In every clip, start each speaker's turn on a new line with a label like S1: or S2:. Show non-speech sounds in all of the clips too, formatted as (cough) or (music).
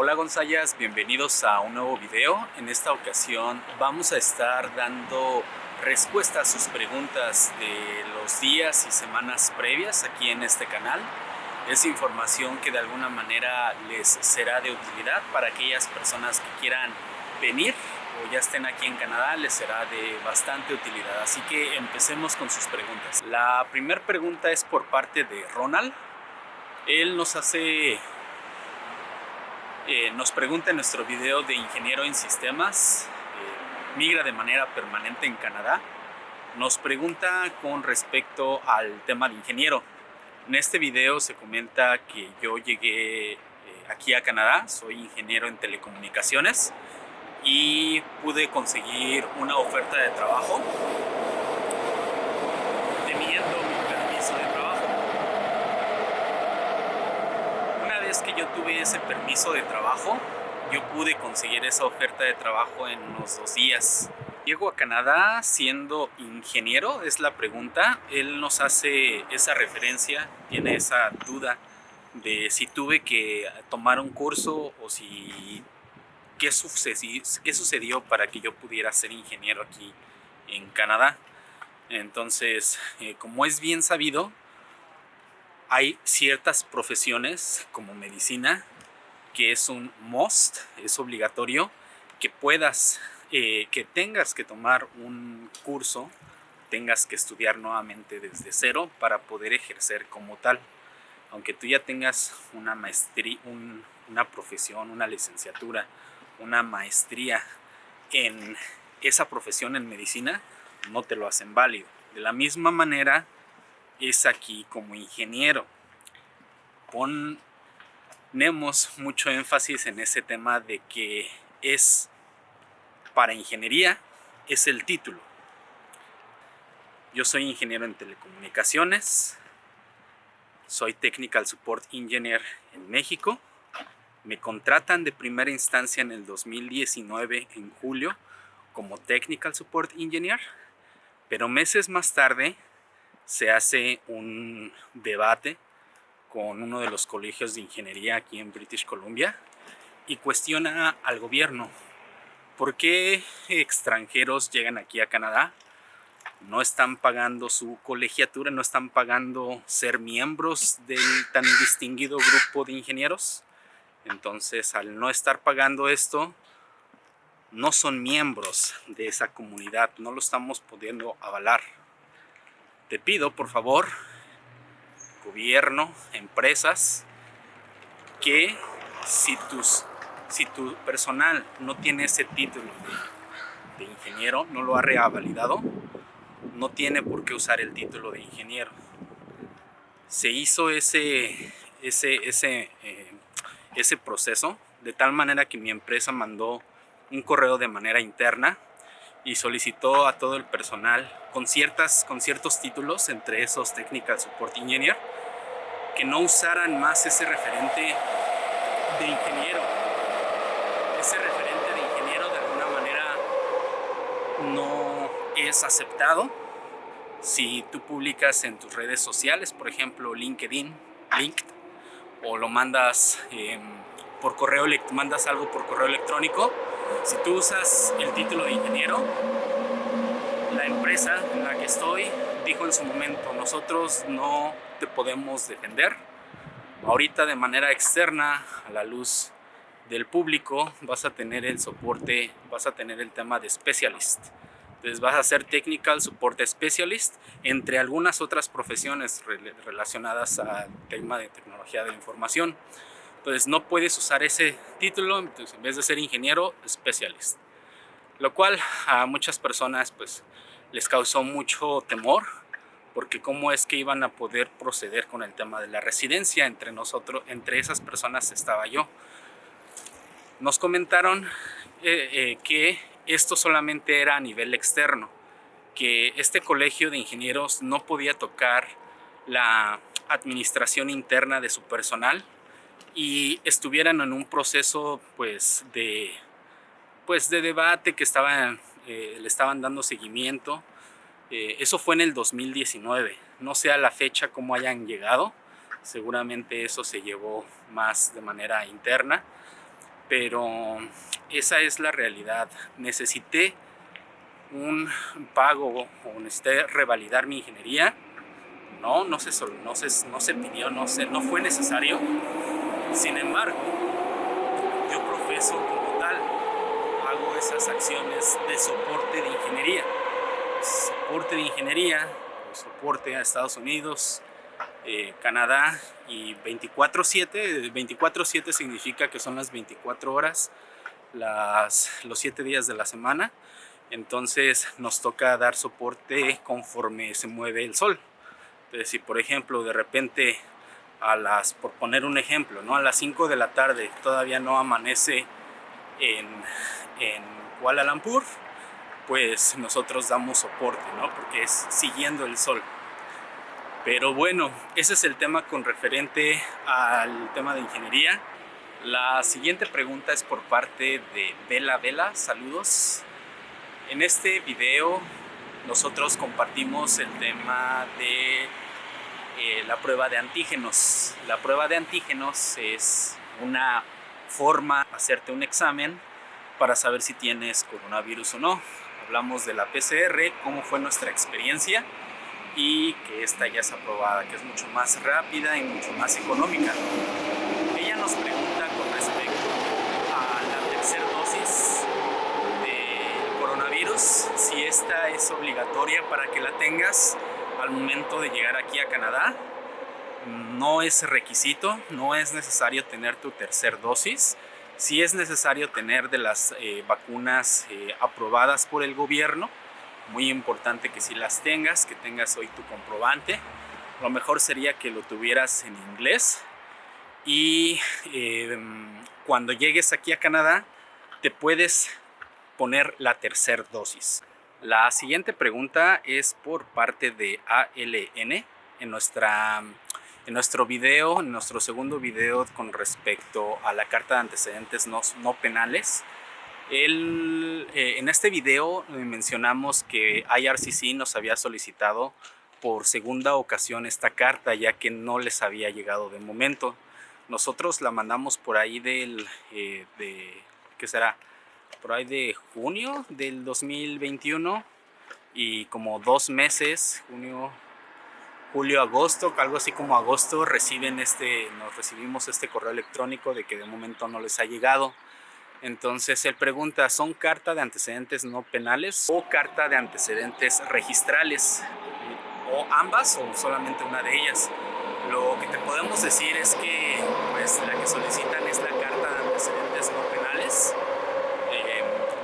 S1: Hola Gonzayas, bienvenidos a un nuevo video. En esta ocasión vamos a estar dando respuesta a sus preguntas de los días y semanas previas aquí en este canal. Es información que de alguna manera les será de utilidad para aquellas personas que quieran venir o ya estén aquí en Canadá, les será de bastante utilidad. Así que empecemos con sus preguntas. La primera pregunta es por parte de Ronald. Él nos hace eh, nos pregunta en nuestro video de ingeniero en sistemas, eh, migra de manera permanente en Canadá, nos pregunta con respecto al tema de ingeniero. En este video se comenta que yo llegué eh, aquí a Canadá, soy ingeniero en telecomunicaciones y pude conseguir una oferta de trabajo que yo tuve ese permiso de trabajo, yo pude conseguir esa oferta de trabajo en unos dos días. Llego a Canadá siendo ingeniero, es la pregunta. Él nos hace esa referencia, tiene esa duda de si tuve que tomar un curso o si qué sucedió, qué sucedió para que yo pudiera ser ingeniero aquí en Canadá. Entonces, eh, como es bien sabido, hay ciertas profesiones como medicina que es un must, es obligatorio que puedas, eh, que tengas que tomar un curso, tengas que estudiar nuevamente desde cero para poder ejercer como tal. Aunque tú ya tengas una maestría, una profesión, una licenciatura, una maestría en esa profesión en medicina, no te lo hacen válido. De la misma manera, es aquí como ingeniero. Ponemos mucho énfasis en ese tema de que es para ingeniería, es el título. Yo soy ingeniero en telecomunicaciones, soy Technical Support Engineer en México. Me contratan de primera instancia en el 2019, en julio, como Technical Support Engineer, pero meses más tarde se hace un debate con uno de los colegios de ingeniería aquí en British Columbia y cuestiona al gobierno por qué extranjeros llegan aquí a Canadá, no están pagando su colegiatura, no están pagando ser miembros del tan distinguido grupo de ingenieros. Entonces, al no estar pagando esto, no son miembros de esa comunidad, no lo estamos pudiendo avalar te pido por favor, gobierno, empresas, que si, tus, si tu personal no tiene ese título de, ingeniero, no lo ha revalidado, no tiene por qué usar el título de ingeniero. Se hizo ese, ese, ese, eh, ese proceso de tal manera que mi empresa mandó un correo de manera interna y solicitó a todo el personal con, ciertas, con ciertos títulos, entre esos Technical Support Engineer, que no usaran más ese referente de ingeniero. Ese referente de ingeniero de alguna manera no es aceptado. Si tú publicas en tus redes sociales, por ejemplo LinkedIn, LinkedIn, o lo mandas em, por correo, mandas algo por correo electrónico, si tú usas el título de ingeniero, la empresa en la que estoy dijo en su momento, nosotros no te podemos defender. Ahorita de manera externa, a la luz del público, vas a tener el soporte, vas a tener el tema de specialist. Entonces vas a ser Technical Support Specialist, entre algunas otras profesiones relacionadas al tema de tecnología de la información. Entonces no puedes usar ese título, en vez de ser ingeniero, specialist. Lo cual a muchas personas pues les causó mucho temor, porque cómo es que iban a poder proceder con el tema de la residencia entre nosotros, entre esas personas estaba yo. Nos comentaron eh, eh, que esto solamente era a nivel externo, que este colegio de ingenieros no podía tocar la administración interna de su personal, y estuvieran en un proceso pues de, pues, de debate que estaban, eh, le estaban dando seguimiento. Eh, eso fue en el 2019, no sé a la fecha cómo hayan llegado, seguramente eso se llevó más de manera interna, pero esa es la realidad. Necesité un pago o necesité revalidar mi ingeniería. No, no se, no se, no se pidió, no, se, no fue necesario. Sin embargo, yo profeso como tal, hago esas acciones de soporte de ingeniería. Soporte de ingeniería, soporte a Estados Unidos, eh, Canadá y 24-7. 24-7 significa que son las 24 horas, los 7 días de la semana. Entonces nos toca dar soporte conforme se mueve el sol. Entonces si por ejemplo de repente a las, por poner un ejemplo, ¿no? a las 5 de la tarde todavía no amanece en, en Kuala Lumpur, pues nosotros damos soporte, ¿no? porque es siguiendo el sol. Pero bueno, ese es el tema con referente al tema de ingeniería. La siguiente pregunta es por parte de Vela Vela, saludos. En este video nosotros compartimos el tema de eh, la prueba de antígenos. La prueba de antígenos es una forma de hacerte un examen para saber si tienes coronavirus o no. Hablamos de la PCR, cómo fue nuestra experiencia y que esta ya es aprobada, que es mucho más rápida y mucho más económica. Ella nos pregunta con respecto a la tercera dosis de coronavirus, si esta es obligatoria para que la tengas al momento de llegar aquí a Canadá. No es requisito, no es necesario tener tu tercer dosis. Si es necesario tener de las eh, vacunas eh, aprobadas por el gobierno, muy importante que si las tengas, que tengas hoy tu comprobante. Lo mejor sería que lo tuvieras en inglés y em, cuando llegues aquí a Canadá te puedes poner la tercera dosis. La siguiente pregunta es por parte de ALN en, nuestra, en nuestro video, en nuestro segundo video con respecto a la carta de antecedentes no, no penales. Eh, en este video eh, mencionamos que IRCC nos había solicitado por segunda ocasión esta carta ya que no les había llegado de momento. Nosotros la mandamos por ahí del, eh, de, ¿qué será? Por ahí de junio del 2021 y como dos meses, junio, julio, agosto, algo así como agosto, reciben este, nos recibimos este correo electrónico de que de momento no les ha llegado. Entonces él pregunta, ¿son carta de antecedentes no penales o carta de antecedentes registrales? ¿O ambas o solamente una de ellas? Lo que te podemos decir es que pues, la que solicitan es la carta de antecedentes no penales.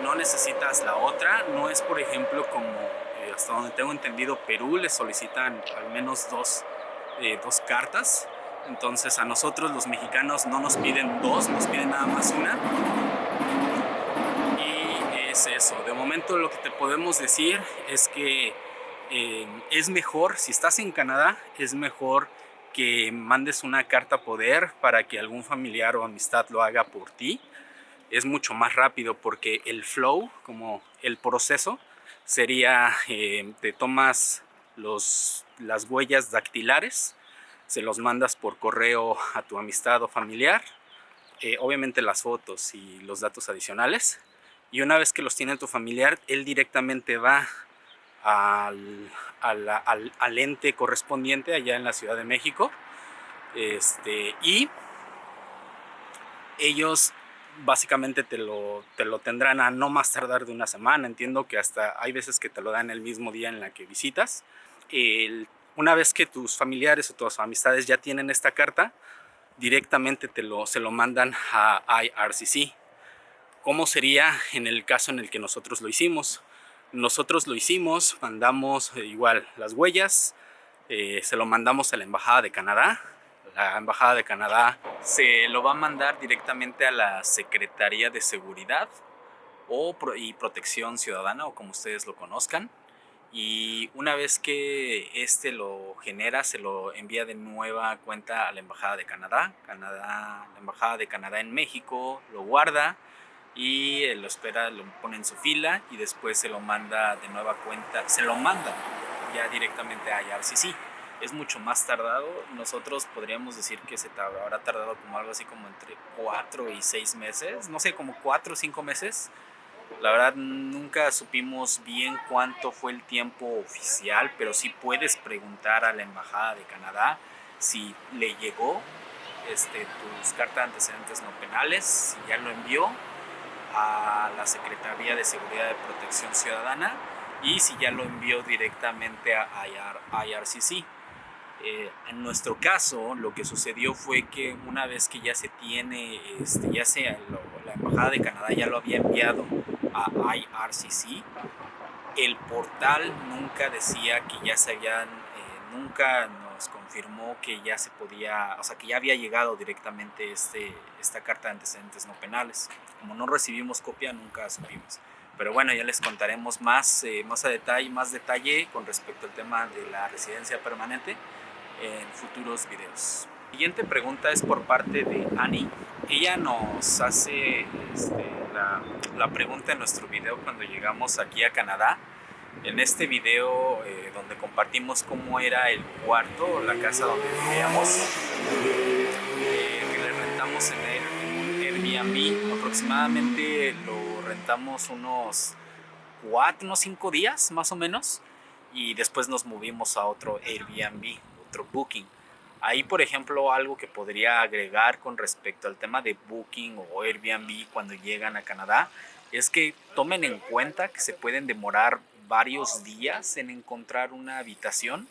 S1: No necesitas la otra. No es, por ejemplo, como eh, hasta donde tengo entendido, Perú le solicitan al menos dos, eh, dos cartas. Entonces a nosotros los mexicanos no nos piden dos, nos piden nada más una eso. De momento lo que te podemos decir es que eh, es mejor, si estás en Canadá, es mejor que mandes una carta poder para que algún familiar o amistad lo haga por ti. Es mucho más rápido porque el flow, como el proceso, sería, eh, te tomas los, las huellas dactilares, se los mandas por correo a tu amistad o familiar, eh, obviamente las fotos y los datos adicionales, y una vez que los tiene tu familiar, él directamente va al, al, ente correspondiente allá en la Ciudad de México este, y ellos básicamente te lo, te lo tendrán a no más tardar de una semana. Entiendo que hasta hay veces que te lo dan el mismo día en la que visitas. una vez que tus familiares o tus amistades ya tienen esta carta, directamente te lo, se lo mandan a IRCC. ¿Cómo sería en el caso en el que nosotros lo hicimos? Nosotros lo hicimos, mandamos eh, igual las huellas, eh, se lo mandamos a la Embajada de Canadá. La Embajada de Canadá se lo va a mandar directamente a la Secretaría de Seguridad o, y Protección Ciudadana, o como ustedes lo conozcan. Y una vez que este lo genera, se lo envía de nueva cuenta a la Embajada de Canadá. Canadá la Embajada de Canadá en México lo guarda y él lo espera, lo pone en su fila y después se lo manda de nueva cuenta, se lo manda ya directamente a IRCC. Es mucho más tardado. Nosotros podríamos decir que se habrá tardado como algo así como entre 4 y 6 meses, no sé, como 4 o 5 meses. La verdad nunca supimos bien cuánto fue el tiempo oficial, pero sí puedes preguntar a la Embajada de Canadá si le llegó este, tus cartas de antecedentes no penales, si ya lo envió a la Secretaría de Seguridad de Protección Ciudadana y si ya lo envió directamente a IRCC. Eh, en nuestro caso, lo que sucedió fue que una vez que ya se tiene, este, ya sea la Embajada de Canadá ya lo había enviado a IRCC, el portal nunca decía que ya se habían, eh, nunca nos confirmó que ya se podía, o sea, que ya había llegado directamente este, esta carta de antecedentes no penales. Como no recibimos copia, nunca supimos. Pero bueno, ya les contaremos más, eh, más a detalle, más detalle con respecto al tema de la residencia permanente en futuros videos. La siguiente pregunta es por parte de Annie. Ella nos hace este, la, la, pregunta en nuestro video cuando llegamos aquí a Canadá. En este video eh, donde compartimos cómo era el cuarto, la casa donde vivíamos, eh, que le rentamos en Airbnb, aproximadamente lo rentamos unos 4, unos 5 días más o menos y después nos movimos a otro Airbnb Booking. Ahí, por ejemplo, algo que podría agregar con respecto al tema de Booking o Airbnb cuando llegan a Canadá es que tomen en cuenta que se pueden demorar varios días en encontrar una habitación.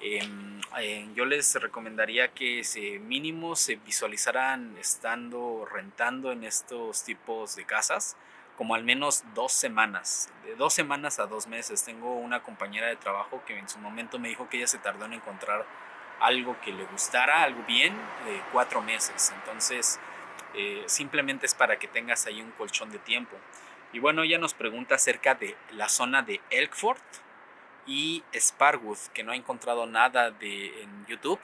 S1: Em, eh, yo les recomendaría que se mínimo se visualizaran estando rentando en estos tipos de casas como al menos dos semanas, de dos semanas a dos meses. Tengo una compañera de trabajo que en su momento me dijo que ella se tardó en encontrar algo que le gustara, algo bien, de cuatro meses. Entonces, eh, simplemente es para que tengas ahí un colchón de tiempo. Y bueno, ella nos pregunta acerca de la zona de Elkford y Sparwood, que no ha encontrado nada de, en YouTube.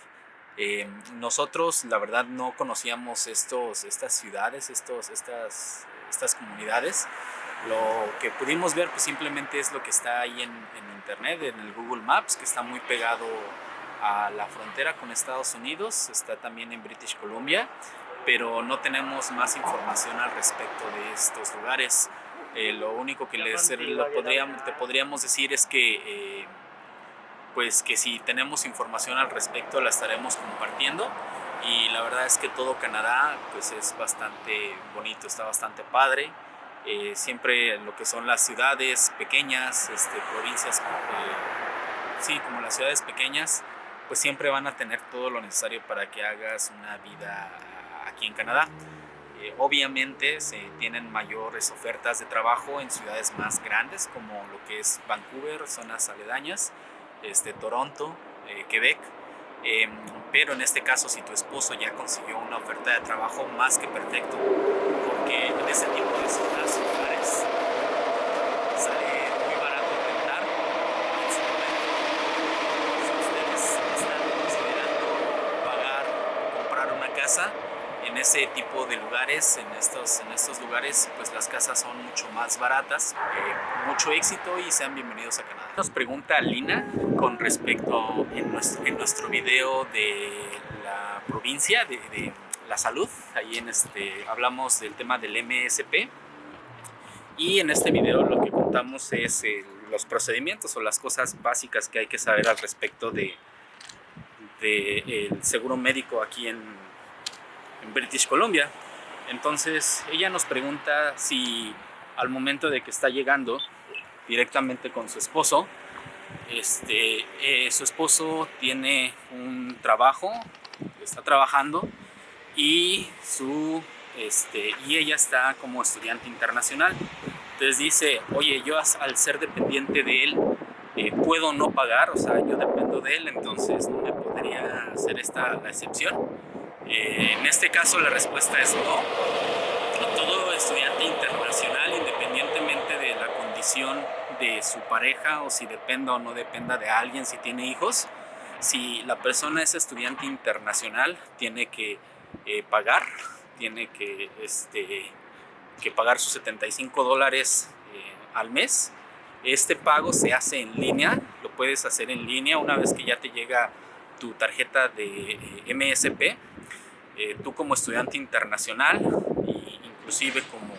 S1: Eh, nosotros, la verdad, no conocíamos estos, estas ciudades, estos, estas estas comunidades. Lo que pudimos ver pues simplemente es lo que está ahí en, internet, en el Google Maps, que está muy pegado a la frontera con Estados Unidos, está también en British Columbia, pero no tenemos más información al respecto de estos lugares. Eh, lo único que les lo podríamos, te podríamos decir es que, eh, pues que si tenemos información al respecto la estaremos compartiendo y la verdad es que todo Canadá pues es bastante bonito, está bastante padre. Eh, siempre lo que son las ciudades pequeñas, este, provincias, eh, sí, como las ciudades pequeñas, pues siempre van a tener todo lo necesario para que hagas una vida aquí en Canadá. Eh, obviamente se tienen mayores ofertas de trabajo en ciudades más grandes como lo que es Vancouver, zonas aledañas, este, Toronto, Quebec, Em, pero en este caso, si tu esposo ya consiguió una oferta de trabajo más que perfecto, porque en ese tipo de zonas, lugares, sale muy barato rentar. Si ustedes están considerando pagar o comprar una casa, en ese tipo de lugares, en estos, en estos lugares, pues las casas son mucho más baratas. Eh, mucho éxito y sean bienvenidos a Canadá. Nos pregunta Lina con respecto en nuestro, en nuestro video de la provincia de, la salud. Ahí en este, hablamos del tema del MSP. Y en este video lo que contamos es los procedimientos o las cosas básicas que hay que saber al respecto de, de el seguro médico aquí en, en British Columbia. Entonces ella nos pregunta si al momento de que está llegando directamente con su esposo, este, eh, su esposo tiene un trabajo, está trabajando y, su, este, y ella está como estudiante internacional. Entonces dice, oye, yo al ser dependiente de él, eh, puedo no pagar, o sea, yo dependo de él, entonces no me podría hacer esta la excepción. Eh, en este caso la respuesta es no. Todo estudiante internacional, independientemente de la condición de su pareja o si dependa o no dependa de alguien, si tiene hijos, si la persona es estudiante internacional, tiene que eh, pagar, tiene que, este, que pagar sus 75 dólares eh, al mes. Este pago se hace en línea, lo puedes hacer en línea una vez que ya te llega tu tarjeta de eh, MSP, eh, tú como estudiante internacional, e inclusive como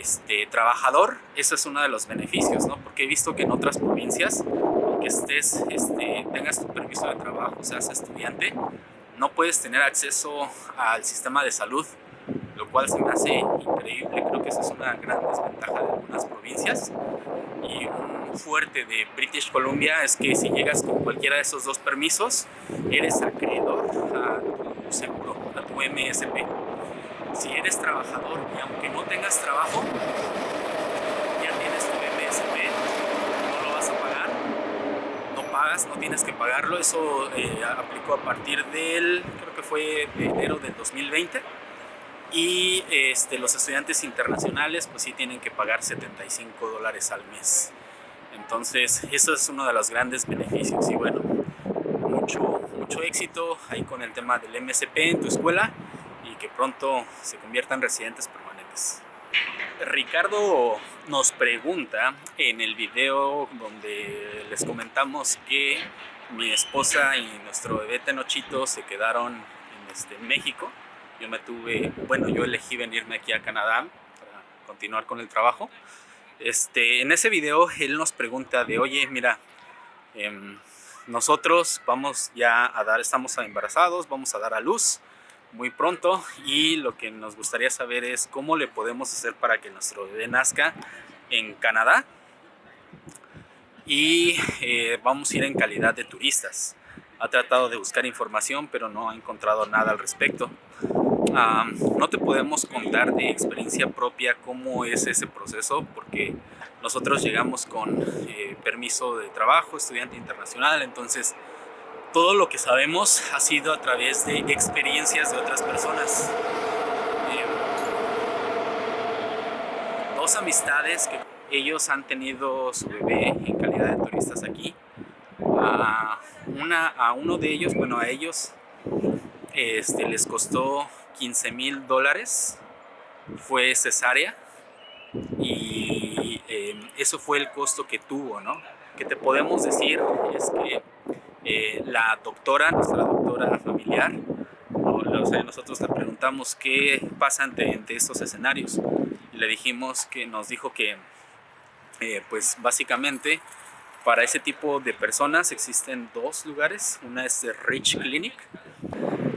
S1: este, trabajador, ese es uno de los beneficios, ¿no? Porque he visto que en otras provincias, aunque estés, este, tengas tu permiso de trabajo, seas estudiante, no puedes tener acceso al sistema de salud, lo cual se me hace increíble. Creo que esa es una gran desventaja de algunas provincias. Y un fuerte de British Columbia es que si llegas con cualquiera de esos dos permisos, eres acreedor MSP. Si eres trabajador y aunque no tengas trabajo, ya tienes tu MSP, no lo vas a pagar, no pagas, no tienes que pagarlo. Eso eh, aplicó a partir del, creo que fue enero del 2020 y este, los estudiantes internacionales pues sí tienen que pagar 75 dólares al mes. Entonces eso es uno de los grandes beneficios y bueno, mucho, mucho éxito ahí con el tema del MSP en tu escuela y que pronto se conviertan residentes permanentes. Ricardo nos pregunta en el video donde les comentamos que mi esposa y nuestro bebé Tenochito se quedaron en este, México yo me tuve, bueno, yo elegí venirme aquí a Canadá para continuar con el trabajo. Este, en ese video él nos pregunta de, oye, mira, em, nosotros vamos ya a dar, estamos embarazados, vamos a dar a luz muy pronto y lo que nos gustaría saber es cómo le podemos hacer para que nuestro bebé nazca en Canadá y eh, vamos a ir en calidad de turistas. Ha tratado de buscar información pero no ha encontrado nada al respecto no te podemos contar de experiencia propia cómo es ese proceso porque nosotros llegamos con eh, permiso de trabajo, estudiante internacional, entonces todo lo que sabemos ha sido a través de experiencias de otras personas. Eh, dos amistades que ellos han tenido su bebé en calidad de turistas aquí. a uno de ellos, bueno a ellos, este, les costó 15 mil dólares fue cesárea em, eso fue el costo que tuvo, ¿no? Que te podemos decir es que eh, la doctora, nuestra doctora familiar, o sea, nosotros le preguntamos qué pasa ante, estos escenarios y le dijimos que nos dijo que eh, pues básicamente para ese tipo de personas existen dos lugares, una es Rich Clinic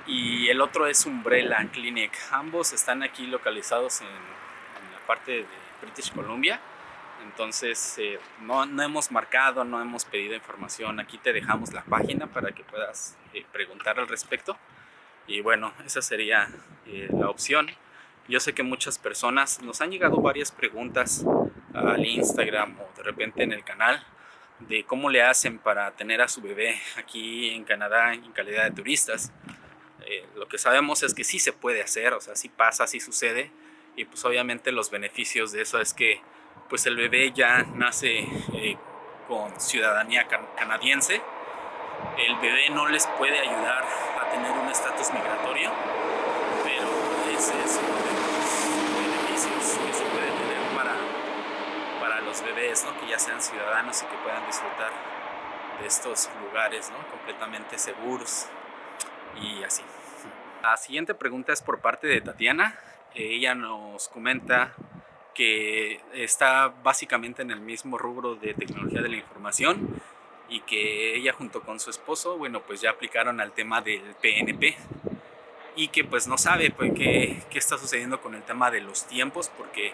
S1: y el otro es Umbrella Clinic. Ambos están aquí localizados en, la parte de British Columbia. Entonces eh, no, no, hemos marcado, no hemos pedido información. Aquí te dejamos la página para que puedas eh, preguntar al respecto. Y bueno, esa sería eh, la opción. Yo sé que muchas personas nos han llegado varias preguntas al Instagram o de repente en el canal de cómo le hacen para tener a su bebé aquí en Canadá en calidad de turistas. Eh, lo que sabemos es que sí se puede hacer, o sea, sí pasa, sí sucede y pues obviamente los beneficios de eso es que pues el bebé ya nace eh, con ciudadanía canadiense, el bebé no les puede ayudar a tener un estatus migratorio, pero ese es uno de los beneficios que se puede tener para, para los bebés, ¿no? que ya sean ciudadanos y que puedan disfrutar de estos lugares ¿no? completamente seguros y así. La siguiente pregunta es por parte de Tatiana. Ella nos comenta que está básicamente en el mismo rubro de tecnología de la información y que ella junto con su esposo, bueno, pues ya aplicaron al tema del PNP y que pues no sabe pues, qué, qué está sucediendo con el tema de los tiempos porque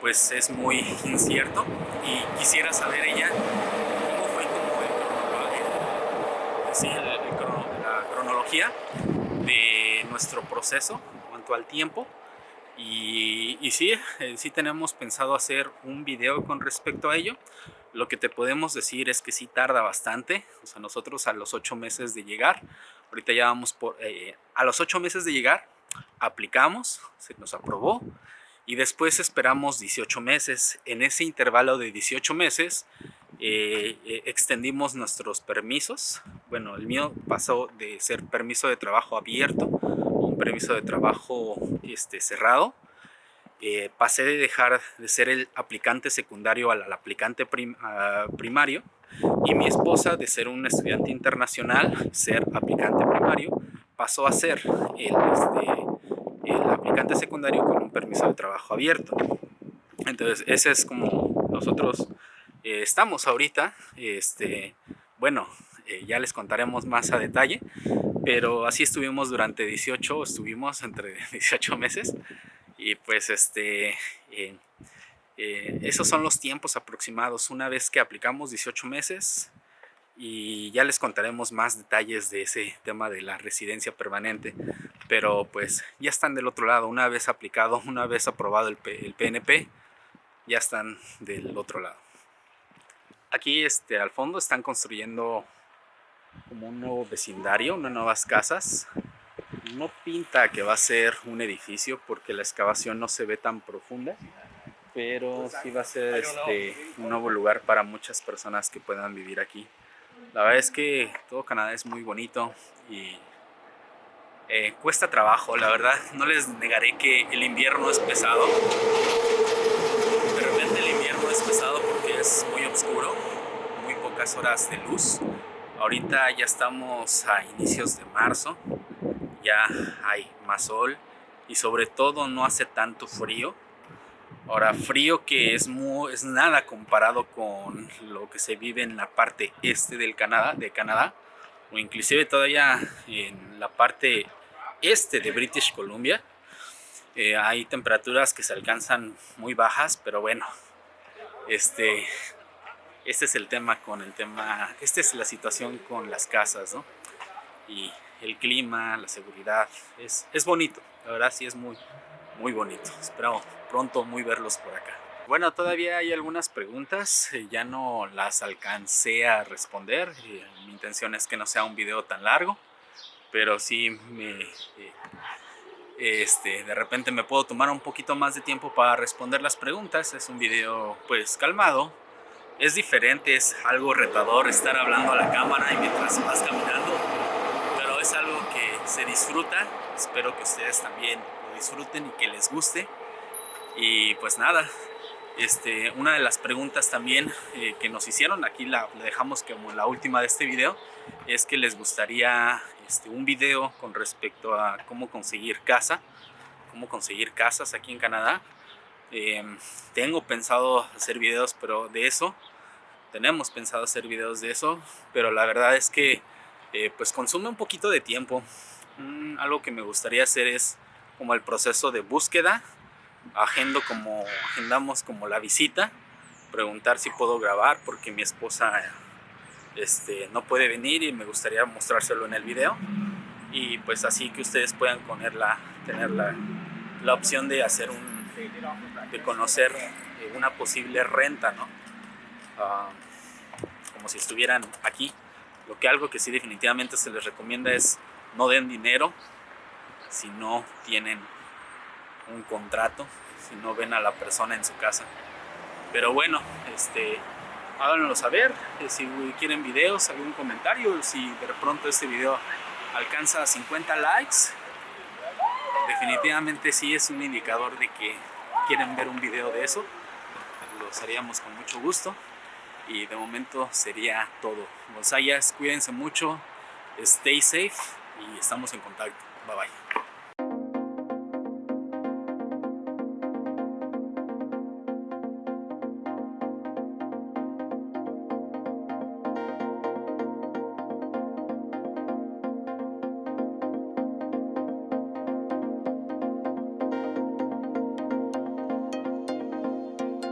S1: pues es muy incierto y quisiera saber ella cómo fue como el, el, la cronología de nuestro proceso en cuanto al tiempo y, y sí, eh, sí tenemos pensado hacer un video con respecto a ello lo que te podemos decir es que sí tarda bastante, o sea, nosotros a los ocho meses de llegar, ahorita ya vamos por, eh, a los ocho meses de llegar, aplicamos, se nos aprobó, y después esperamos 18 meses. En ese intervalo de 18 meses eh, eh, extendimos nuestros permisos. Bueno, el mío pasó de ser permiso de trabajo abierto permiso de trabajo este, cerrado. Eh, pasé de dejar de ser el aplicante secundario al, aplicante primario Y mi esposa, de ser un estudiante internacional, ser aplicante primario, pasó a ser el, este, el aplicante secundario con un permiso de trabajo abierto. Entonces, ese es como nosotros eh, estamos ahorita. Este, bueno, eh, ya les contaremos más a detalle, pero así estuvimos durante 18, estuvimos entre (laughs) 18 meses y pues este, eh, esos son los tiempos aproximados. Una vez que aplicamos 18 meses, y ya les contaremos más detalles de ese tema de la residencia permanente pero pues ya están del otro lado una vez aplicado (laughs) una vez aprobado el, el PNP ya están del otro lado aquí este al fondo están construyendo como un nuevo vecindario unas nuevas casas no pinta que va a ser un edificio porque la excavación no se ve tan profunda pero sí va a ser este, un nuevo lugar para muchas personas que puedan vivir aquí la verdad es que todo Canadá es muy bonito y eh, cuesta trabajo, la verdad. No les negaré que el invierno es pesado. De repente el invierno es pesado porque es muy oscuro, muy pocas horas de luz. Ahorita ya estamos a inicios de marzo, ya hay más sol y sobre todo no hace tanto frío. Ahora, frío que es, muy, es nada comparado con lo que se vive en la parte este del Canadá, de Canadá, o inclusive todavía en la parte este de British Columbia. Eh, hay temperaturas que se alcanzan muy bajas, pero bueno, este, este es el tema con el tema, esta es la situación con las casas, ¿no? Y el clima, la seguridad, es, es bonito, la verdad sí es muy, muy bonito. Espero pronto muy verlos por acá. Bueno, todavía hay algunas preguntas, eh, ya no las alcancé a responder. Eh, mi intención es que no sea un video tan largo, pero sí me, eh, este, de repente me puedo tomar un poquito más de tiempo para responder las preguntas. Es un video pues calmado, es diferente, es algo retador estar hablando a la cámara y mientras vas caminando, pero es algo que se disfruta. Espero que ustedes también disfruten y que les guste. Y pues nada, este, una de las preguntas también eh, que nos hicieron, aquí la, dejamos como la última de este video, es que les gustaría este, un video con respecto a cómo conseguir casa, cómo conseguir casas aquí en Canadá. Em, tengo pensado hacer videos pero de eso, tenemos pensado hacer videos de eso, pero la verdad es que eh, pues consume un poquito de tiempo. Mm, algo que me gustaría hacer es como el proceso de búsqueda, agendo como, agendamos como la visita, preguntar si puedo grabar porque mi esposa este, no puede venir y me gustaría mostrárselo en el video y pues así que ustedes puedan ponerla, tener la, la opción de hacer un, de conocer eh, una posible renta, ¿no? Ah, como si estuvieran aquí. Lo que algo que sí definitivamente se les recomienda es no den dinero si no tienen un contrato, si no ven a la persona en su casa. Pero bueno, este, háganlo saber, eh, si quieren videos, algún comentario, si de pronto este video alcanza 50 likes, definitivamente sí es un indicador de que quieren ver un video de eso, lo haríamos con mucho gusto y de momento sería todo. Gonzayas, cuídense mucho, stay safe y estamos en contacto. Bye bye.